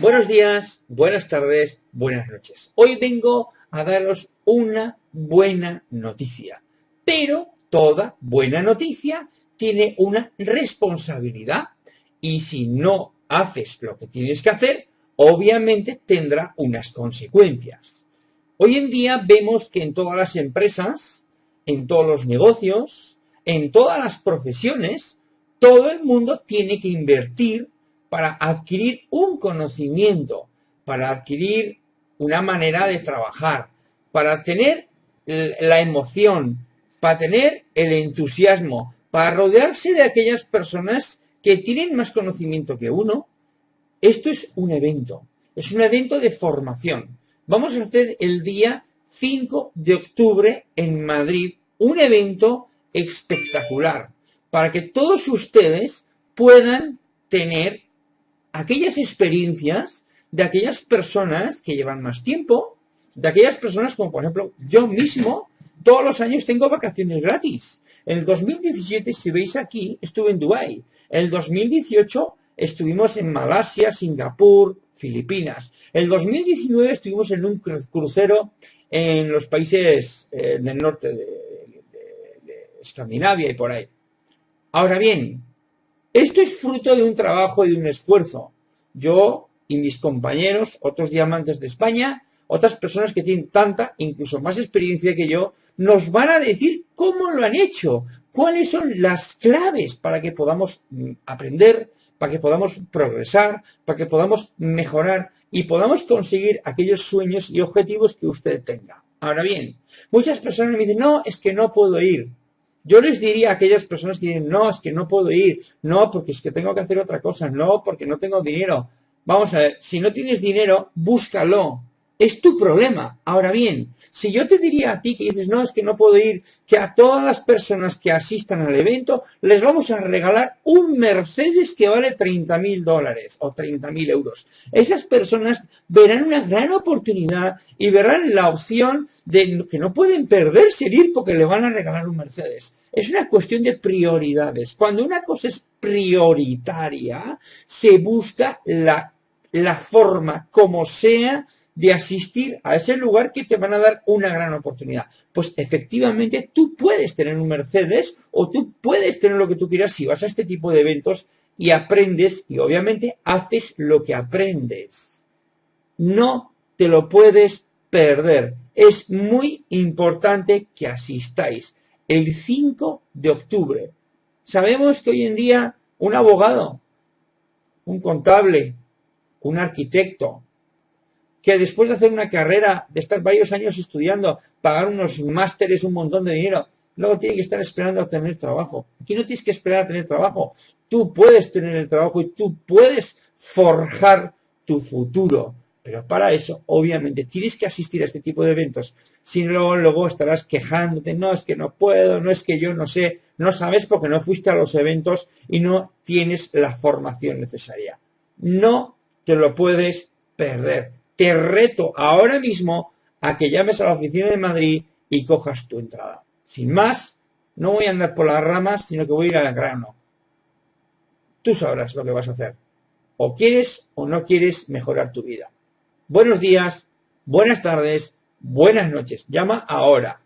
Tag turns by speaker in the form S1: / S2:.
S1: Buenos días, buenas tardes, buenas noches. Hoy vengo a daros una buena noticia, pero toda buena noticia tiene una responsabilidad y si no haces lo que tienes que hacer, obviamente tendrá unas consecuencias. Hoy en día vemos que en todas las empresas, en todos los negocios, en todas las profesiones, todo el mundo tiene que invertir para adquirir un conocimiento, para adquirir una manera de trabajar, para tener la emoción, para tener el entusiasmo, para rodearse de aquellas personas que tienen más conocimiento que uno. Esto es un evento, es un evento de formación. Vamos a hacer el día 5 de octubre en Madrid un evento espectacular para que todos ustedes puedan tener aquellas experiencias de aquellas personas que llevan más tiempo, de aquellas personas como por ejemplo yo mismo, todos los años tengo vacaciones gratis. En el 2017, si veis aquí, estuve en Dubái. En el 2018 estuvimos en Malasia, Singapur, Filipinas. En el 2019 estuvimos en un crucero en los países eh, del norte de, de Escandinavia y por ahí. Ahora bien, esto es fruto de un trabajo y de un esfuerzo. Yo y mis compañeros, otros diamantes de España, otras personas que tienen tanta, incluso más experiencia que yo, nos van a decir cómo lo han hecho, cuáles son las claves para que podamos mm, aprender, para que podamos progresar, para que podamos mejorar y podamos conseguir aquellos sueños y objetivos que usted tenga. Ahora bien, muchas personas me dicen, no, es que no puedo ir. Yo les diría a aquellas personas que dicen, no, es que no puedo ir, no, porque es que tengo que hacer otra cosa, no, porque no tengo dinero. Vamos a ver, si no tienes dinero, búscalo, es tu problema. Ahora bien, si yo te diría a ti que dices, no, es que no puedo ir, que a todas las personas que asistan al evento les vamos a regalar un Mercedes que vale 30 mil dólares o 30 mil euros. Esas personas verán una gran oportunidad y verán la opción de que no pueden perderse el ir porque le van a regalar un Mercedes. Es una cuestión de prioridades. Cuando una cosa es prioritaria, se busca la, la forma como sea de asistir a ese lugar que te van a dar una gran oportunidad. Pues efectivamente tú puedes tener un Mercedes o tú puedes tener lo que tú quieras si vas a este tipo de eventos y aprendes y obviamente haces lo que aprendes. No te lo puedes perder. Es muy importante que asistáis el 5 de octubre. Sabemos que hoy en día un abogado, un contable, un arquitecto, que después de hacer una carrera, de estar varios años estudiando, pagar unos másteres, un montón de dinero, luego tiene que estar esperando a tener trabajo. Aquí no tienes que esperar a tener trabajo. Tú puedes tener el trabajo y tú puedes forjar tu futuro. Pero para eso, obviamente, tienes que asistir a este tipo de eventos. Si no, luego estarás quejándote, no, es que no puedo, no es que yo no sé, no sabes porque no fuiste a los eventos y no tienes la formación necesaria. No te lo puedes perder te reto ahora mismo a que llames a la oficina de Madrid y cojas tu entrada. Sin más, no voy a andar por las ramas, sino que voy a ir al grano. Tú sabrás lo que vas a hacer. O quieres o no quieres mejorar tu vida. Buenos días, buenas tardes, buenas noches. Llama ahora.